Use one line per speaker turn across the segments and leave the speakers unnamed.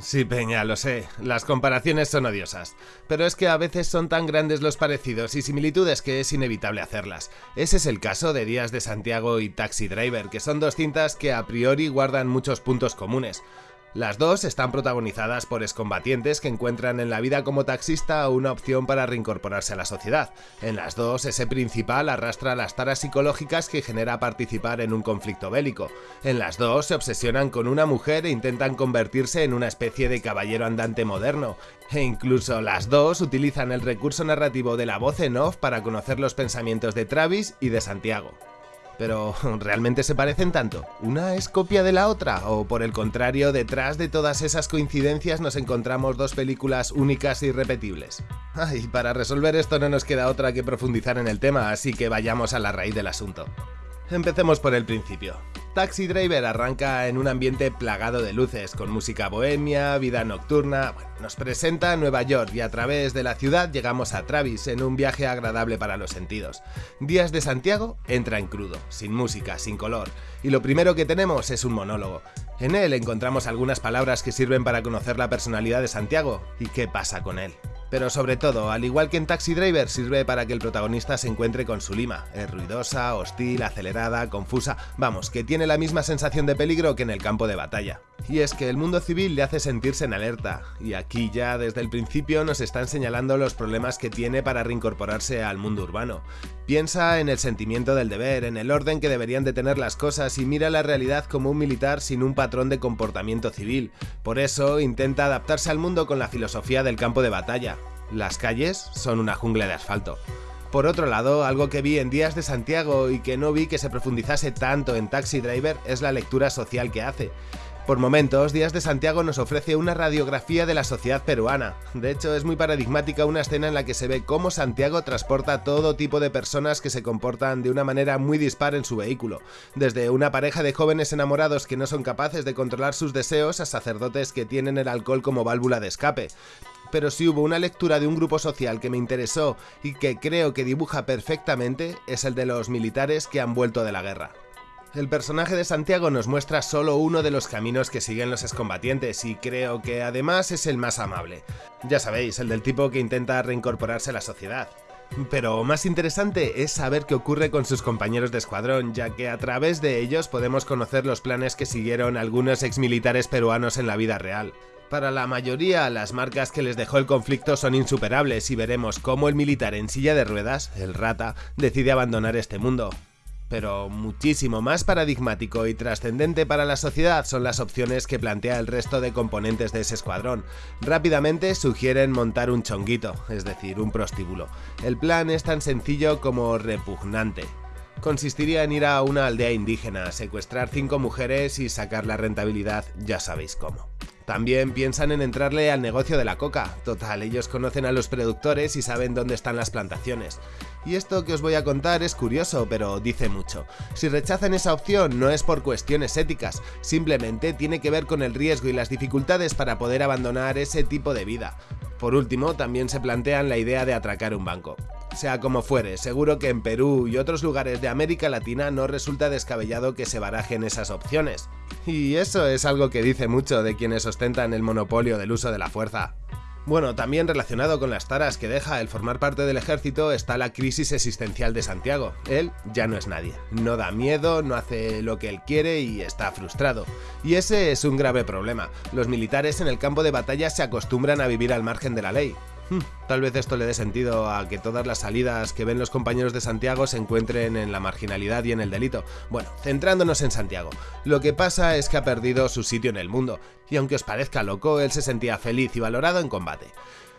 Sí, Peña, lo sé. Las comparaciones son odiosas. Pero es que a veces son tan grandes los parecidos y similitudes que es inevitable hacerlas. Ese es el caso de Días de Santiago y Taxi Driver, que son dos cintas que a priori guardan muchos puntos comunes. Las dos están protagonizadas por excombatientes que encuentran en la vida como taxista una opción para reincorporarse a la sociedad. En las dos, ese principal arrastra las taras psicológicas que genera participar en un conflicto bélico. En las dos se obsesionan con una mujer e intentan convertirse en una especie de caballero andante moderno. E incluso las dos utilizan el recurso narrativo de la voz en off para conocer los pensamientos de Travis y de Santiago. Pero, ¿realmente se parecen tanto? ¿Una es copia de la otra? ¿O por el contrario, detrás de todas esas coincidencias nos encontramos dos películas únicas y repetibles? Ay, para resolver esto no nos queda otra que profundizar en el tema, así que vayamos a la raíz del asunto. Empecemos por el principio. Taxi Driver arranca en un ambiente plagado de luces, con música bohemia, vida nocturna. nos presenta Nueva York y a través de la ciudad llegamos a Travis en un viaje agradable para los sentidos. Días de Santiago entra en crudo, sin música, sin color, y lo primero que tenemos es un monólogo. En él encontramos algunas palabras que sirven para conocer la personalidad de Santiago y qué pasa con él. Pero sobre todo, al igual que en Taxi Driver, sirve para que el protagonista se encuentre con su lima. Es ruidosa, hostil, acelerada, confusa, vamos, que tiene la misma sensación de peligro que en el campo de batalla. Y es que el mundo civil le hace sentirse en alerta, y aquí ya desde el principio nos están señalando los problemas que tiene para reincorporarse al mundo urbano. Piensa en el sentimiento del deber, en el orden que deberían de tener las cosas y mira la realidad como un militar sin un patrón de comportamiento civil. Por eso intenta adaptarse al mundo con la filosofía del campo de batalla. Las calles son una jungla de asfalto. Por otro lado, algo que vi en Días de Santiago y que no vi que se profundizase tanto en Taxi Driver es la lectura social que hace. Por momentos, Días de Santiago nos ofrece una radiografía de la sociedad peruana. De hecho, es muy paradigmática una escena en la que se ve cómo Santiago transporta todo tipo de personas que se comportan de una manera muy dispar en su vehículo, desde una pareja de jóvenes enamorados que no son capaces de controlar sus deseos a sacerdotes que tienen el alcohol como válvula de escape pero si hubo una lectura de un grupo social que me interesó y que creo que dibuja perfectamente, es el de los militares que han vuelto de la guerra. El personaje de Santiago nos muestra solo uno de los caminos que siguen los excombatientes y creo que además es el más amable. Ya sabéis, el del tipo que intenta reincorporarse a la sociedad. Pero más interesante es saber qué ocurre con sus compañeros de escuadrón, ya que a través de ellos podemos conocer los planes que siguieron algunos exmilitares peruanos en la vida real. Para la mayoría, las marcas que les dejó el conflicto son insuperables y veremos cómo el militar en silla de ruedas, el rata, decide abandonar este mundo. Pero muchísimo más paradigmático y trascendente para la sociedad son las opciones que plantea el resto de componentes de ese escuadrón. Rápidamente sugieren montar un chonguito, es decir, un prostíbulo. El plan es tan sencillo como repugnante. Consistiría en ir a una aldea indígena, secuestrar cinco mujeres y sacar la rentabilidad ya sabéis cómo. También piensan en entrarle al negocio de la coca, total, ellos conocen a los productores y saben dónde están las plantaciones. Y esto que os voy a contar es curioso, pero dice mucho. Si rechazan esa opción no es por cuestiones éticas, simplemente tiene que ver con el riesgo y las dificultades para poder abandonar ese tipo de vida. Por último, también se plantean la idea de atracar un banco. Sea como fuere, seguro que en Perú y otros lugares de América Latina no resulta descabellado que se barajen esas opciones. Y eso es algo que dice mucho de quienes ostentan el monopolio del uso de la fuerza. Bueno, también relacionado con las taras que deja el formar parte del ejército está la crisis existencial de Santiago. Él ya no es nadie, no da miedo, no hace lo que él quiere y está frustrado. Y ese es un grave problema. Los militares en el campo de batalla se acostumbran a vivir al margen de la ley. Hmm, tal vez esto le dé sentido a que todas las salidas que ven los compañeros de Santiago se encuentren en la marginalidad y en el delito. Bueno, centrándonos en Santiago, lo que pasa es que ha perdido su sitio en el mundo, y aunque os parezca loco, él se sentía feliz y valorado en combate.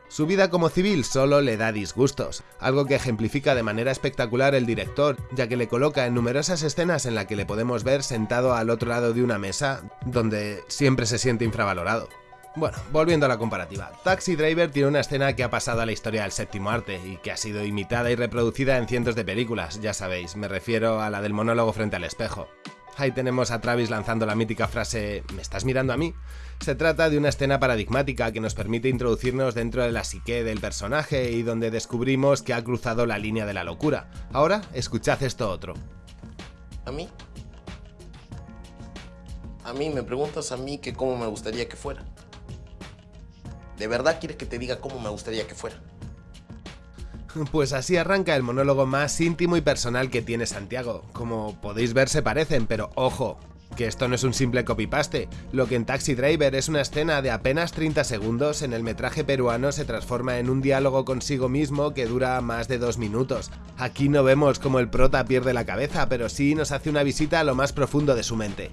Su vida como civil solo le da disgustos, algo que ejemplifica de manera espectacular el director, ya que le coloca en numerosas escenas en la que le podemos ver sentado al otro lado de una mesa, donde siempre se siente infravalorado. Bueno, volviendo a la comparativa, Taxi Driver tiene una escena que ha pasado a la historia del séptimo arte y que ha sido imitada y reproducida en cientos de películas, ya sabéis, me refiero a la del monólogo frente al espejo. Ahí tenemos a Travis lanzando la mítica frase ¿Me estás mirando a mí? Se trata de una escena paradigmática que nos permite introducirnos dentro de la psique del personaje y donde descubrimos que ha cruzado la línea de la locura. Ahora, escuchad esto otro.
¿A mí? A mí me preguntas a mí que cómo me gustaría que fuera. ¿De verdad quieres que te diga cómo me gustaría que fuera?
Pues así arranca el monólogo más íntimo y personal que tiene Santiago. Como podéis ver se parecen, pero ojo, que esto no es un simple copy-paste. Lo que en Taxi Driver es una escena de apenas 30 segundos, en el metraje peruano se transforma en un diálogo consigo mismo que dura más de dos minutos. Aquí no vemos cómo el prota pierde la cabeza, pero sí nos hace una visita a lo más profundo de su mente.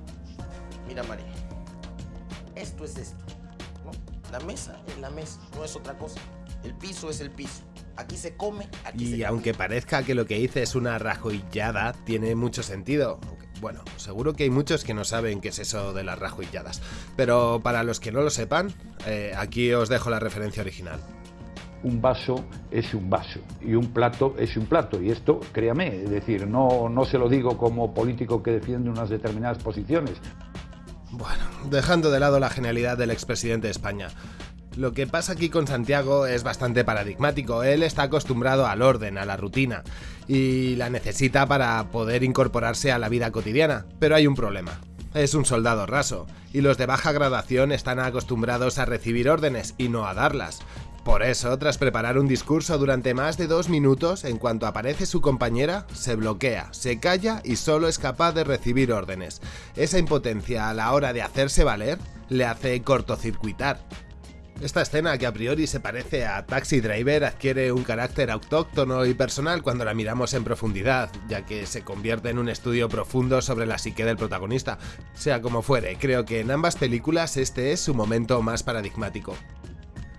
La mesa es la mesa, no es otra cosa. El piso es el piso. Aquí se come, aquí
y aunque parezca que lo que hice es una rajoillada, tiene mucho sentido. Bueno, seguro que hay muchos que no saben qué es eso de las rajoilladas. Pero para los que no lo sepan, eh, aquí os dejo la referencia original
un vaso es un vaso y un plato es un plato. Y esto, créame, es decir, no, no se lo digo como político que defiende unas determinadas posiciones.
Bueno, dejando de lado la genialidad del expresidente de España, lo que pasa aquí con Santiago es bastante paradigmático. Él está acostumbrado al orden, a la rutina, y la necesita para poder incorporarse a la vida cotidiana. Pero hay un problema. Es un soldado raso, y los de baja gradación están acostumbrados a recibir órdenes y no a darlas. Por eso, tras preparar un discurso durante más de dos minutos, en cuanto aparece su compañera, se bloquea, se calla y solo es capaz de recibir órdenes. Esa impotencia a la hora de hacerse valer le hace cortocircuitar. Esta escena, que a priori se parece a Taxi Driver, adquiere un carácter autóctono y personal cuando la miramos en profundidad, ya que se convierte en un estudio profundo sobre la psique del protagonista. Sea como fuere, creo que en ambas películas este es su momento más paradigmático.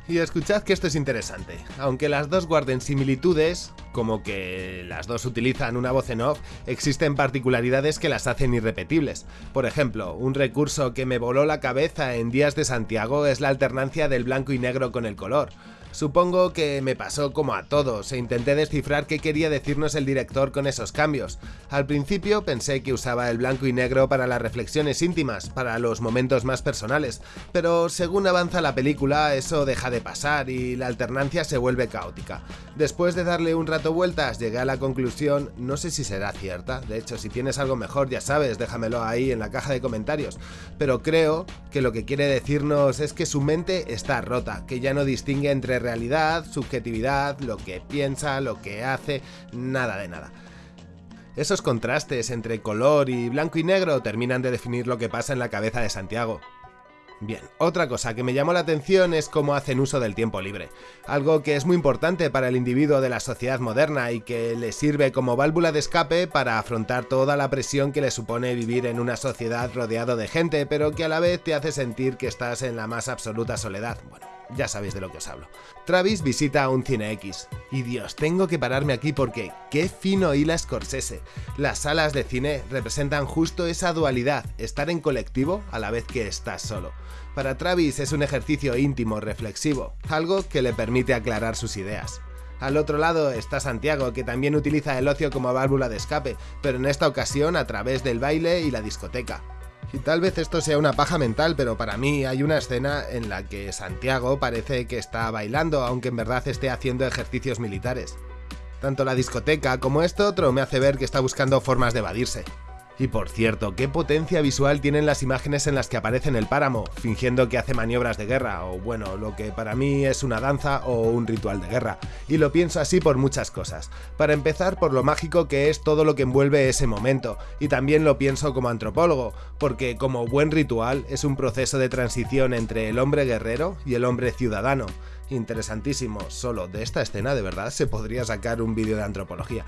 Y escuchad que esto es interesante. Aunque las dos guarden similitudes, como que las dos utilizan una voz en off, existen particularidades que las hacen irrepetibles. Por ejemplo, un recurso que me voló la cabeza en Días de Santiago es la alternancia del blanco y negro con el color. Supongo que me pasó como a todos e intenté descifrar qué quería decirnos el director con esos cambios. Al principio pensé que usaba el blanco y negro para las reflexiones íntimas, para los momentos más personales, pero según avanza la película eso deja de pasar y la alternancia se vuelve caótica. Después de darle un rato vueltas llegué a la conclusión, no sé si será cierta, de hecho si tienes algo mejor ya sabes, déjamelo ahí en la caja de comentarios, pero creo que lo que quiere decirnos es que su mente está rota, que ya no distingue entre realidad, subjetividad, lo que piensa, lo que hace, nada de nada. Esos contrastes entre color y blanco y negro terminan de definir lo que pasa en la cabeza de Santiago. Bien, otra cosa que me llamó la atención es cómo hacen uso del tiempo libre, algo que es muy importante para el individuo de la sociedad moderna y que le sirve como válvula de escape para afrontar toda la presión que le supone vivir en una sociedad rodeado de gente, pero que a la vez te hace sentir que estás en la más absoluta soledad. Ya sabéis de lo que os hablo. Travis visita un Cine X. Y Dios, tengo que pararme aquí porque qué fino hila Scorsese. Las salas de cine representan justo esa dualidad, estar en colectivo a la vez que estás solo. Para Travis es un ejercicio íntimo, reflexivo, algo que le permite aclarar sus ideas. Al otro lado está Santiago, que también utiliza el ocio como válvula de escape, pero en esta ocasión a través del baile y la discoteca. Y tal vez esto sea una paja mental, pero para mí hay una escena en la que Santiago parece que está bailando, aunque en verdad esté haciendo ejercicios militares. Tanto la discoteca como esto otro me hace ver que está buscando formas de evadirse. Y por cierto, qué potencia visual tienen las imágenes en las que aparece en el páramo, fingiendo que hace maniobras de guerra, o bueno, lo que para mí es una danza o un ritual de guerra. Y lo pienso así por muchas cosas. Para empezar, por lo mágico que es todo lo que envuelve ese momento, y también lo pienso como antropólogo, porque como buen ritual es un proceso de transición entre el hombre guerrero y el hombre ciudadano interesantísimo. Solo de esta escena de verdad se podría sacar un vídeo de antropología.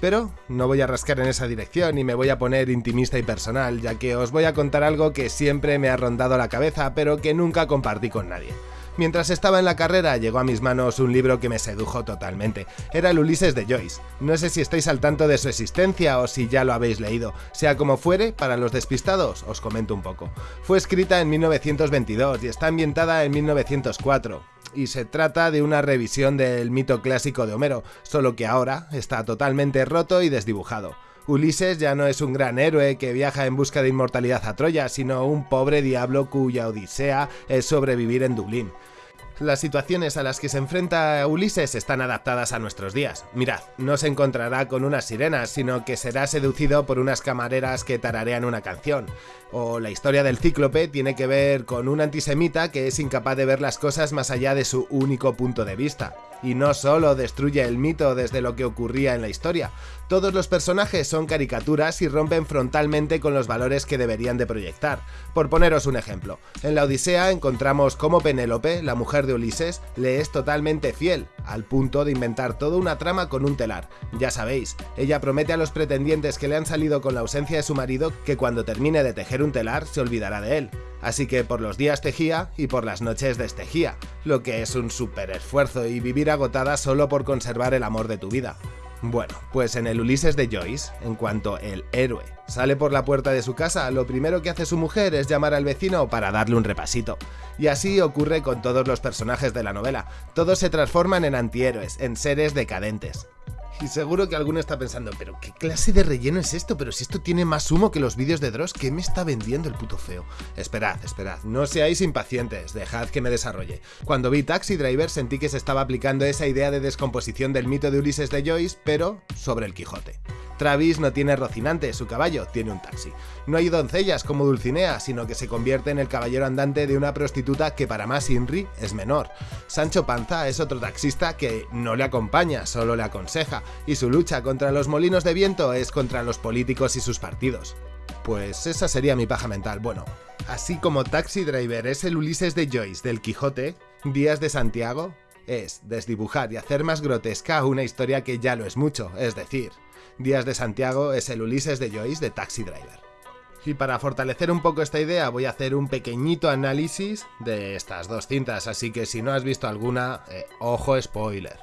Pero no voy a rascar en esa dirección y me voy a poner intimista y personal, ya que os voy a contar algo que siempre me ha rondado la cabeza, pero que nunca compartí con nadie. Mientras estaba en la carrera llegó a mis manos un libro que me sedujo totalmente. Era el Ulises de Joyce. No sé si estáis al tanto de su existencia o si ya lo habéis leído. Sea como fuere, para los despistados os comento un poco. Fue escrita en 1922 y está ambientada en 1904 y se trata de una revisión del mito clásico de Homero, solo que ahora está totalmente roto y desdibujado. Ulises ya no es un gran héroe que viaja en busca de inmortalidad a Troya, sino un pobre diablo cuya odisea es sobrevivir en Dublín. Las situaciones a las que se enfrenta Ulises están adaptadas a nuestros días. Mirad, no se encontrará con unas sirenas, sino que será seducido por unas camareras que tararean una canción. O la historia del cíclope tiene que ver con un antisemita que es incapaz de ver las cosas más allá de su único punto de vista. Y no solo destruye el mito desde lo que ocurría en la historia, todos los personajes son caricaturas y rompen frontalmente con los valores que deberían de proyectar. Por poneros un ejemplo, en la Odisea encontramos cómo Penélope, la mujer de Ulises, le es totalmente fiel, al punto de inventar toda una trama con un telar. Ya sabéis, ella promete a los pretendientes que le han salido con la ausencia de su marido que cuando termine de tejer un telar se olvidará de él. Así que por los días tejía y por las noches destejía, lo que es un súper esfuerzo y vivir agotada solo por conservar el amor de tu vida. Bueno, pues en el Ulises de Joyce, en cuanto el héroe sale por la puerta de su casa, lo primero que hace su mujer es llamar al vecino para darle un repasito. Y así ocurre con todos los personajes de la novela, todos se transforman en antihéroes, en seres decadentes. Y seguro que alguno está pensando, pero ¿qué clase de relleno es esto? Pero si esto tiene más humo que los vídeos de Dross, ¿qué me está vendiendo el puto feo? Esperad, esperad, no seáis impacientes, dejad que me desarrolle. Cuando vi Taxi Driver sentí que se estaba aplicando esa idea de descomposición del mito de Ulises de Joyce, pero sobre el Quijote. Travis no tiene Rocinante, su caballo tiene un taxi. No hay doncellas como Dulcinea, sino que se convierte en el caballero andante de una prostituta que para más Inri es menor. Sancho Panza es otro taxista que no le acompaña, solo le aconseja, y su lucha contra los molinos de viento es contra los políticos y sus partidos. Pues esa sería mi paja mental. Bueno, así como Taxi Driver es el Ulises de Joyce del Quijote, Días de Santiago es desdibujar y hacer más grotesca una historia que ya lo es mucho, es decir, Días de Santiago es el Ulises de Joyce de Taxi Driver. Y para fortalecer un poco esta idea voy a hacer un pequeñito análisis de estas dos cintas, así que si no has visto alguna, eh, ojo spoiler.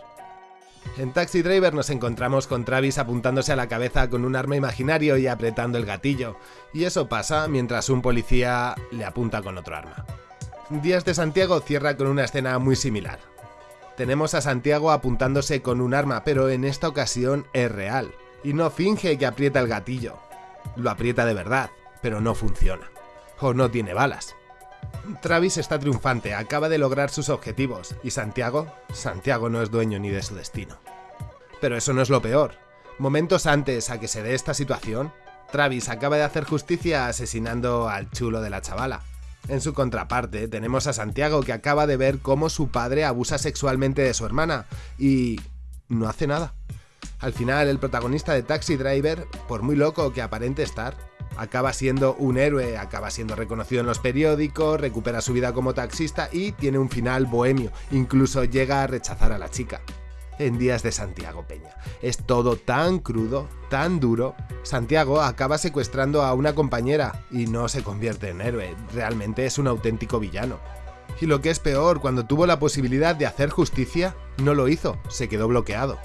En Taxi Driver nos encontramos con Travis apuntándose a la cabeza con un arma imaginario y apretando el gatillo, y eso pasa mientras un policía le apunta con otro arma. Días de Santiago cierra con una escena muy similar. Tenemos a Santiago apuntándose con un arma, pero en esta ocasión es real y no finge que aprieta el gatillo. Lo aprieta de verdad, pero no funciona. O no tiene balas. Travis está triunfante, acaba de lograr sus objetivos, y Santiago, Santiago no es dueño ni de su destino. Pero eso no es lo peor. Momentos antes a que se dé esta situación, Travis acaba de hacer justicia asesinando al chulo de la chavala. En su contraparte, tenemos a Santiago que acaba de ver cómo su padre abusa sexualmente de su hermana y... no hace nada. Al final, el protagonista de Taxi Driver, por muy loco que aparente estar, acaba siendo un héroe, acaba siendo reconocido en los periódicos, recupera su vida como taxista y tiene un final bohemio, incluso llega a rechazar a la chica. En Días de Santiago Peña. Es todo tan crudo, tan duro. Santiago acaba secuestrando a una compañera y no se convierte en héroe, realmente es un auténtico villano. Y lo que es peor, cuando tuvo la posibilidad de hacer justicia, no lo hizo, se quedó bloqueado.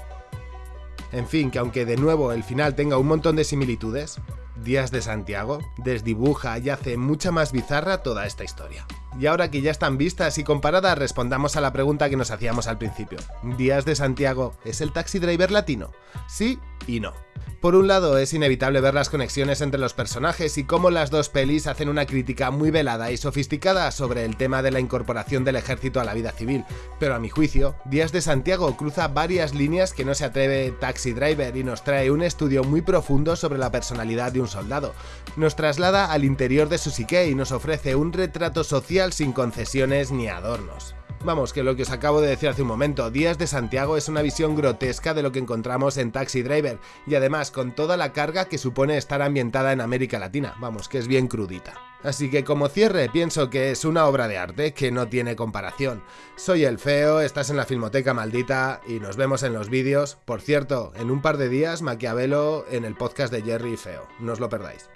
En fin, que aunque de nuevo el final tenga un montón de similitudes, Días de Santiago desdibuja y hace mucha más bizarra toda esta historia. Y ahora que ya están vistas y comparadas, respondamos a la pregunta que nos hacíamos al principio. ¿Días de Santiago es el taxi driver latino? Sí y no. Por un lado, es inevitable ver las conexiones entre los personajes y cómo las dos pelis hacen una crítica muy velada y sofisticada sobre el tema de la incorporación del ejército a la vida civil, pero a mi juicio, Días de Santiago cruza varias líneas que no se atreve Taxi Driver y nos trae un estudio muy profundo sobre la personalidad de un soldado. Nos traslada al interior de su psique y nos ofrece un retrato social sin concesiones ni adornos. Vamos, que lo que os acabo de decir hace un momento, Días de Santiago es una visión grotesca de lo que encontramos en Taxi Driver, y además con toda la carga que supone estar ambientada en América Latina, vamos, que es bien crudita. Así que como cierre pienso que es una obra de arte que no tiene comparación. Soy el feo, estás en la Filmoteca Maldita y nos vemos en los vídeos. Por cierto, en un par de días Maquiavelo en el podcast de Jerry y Feo, no os lo perdáis.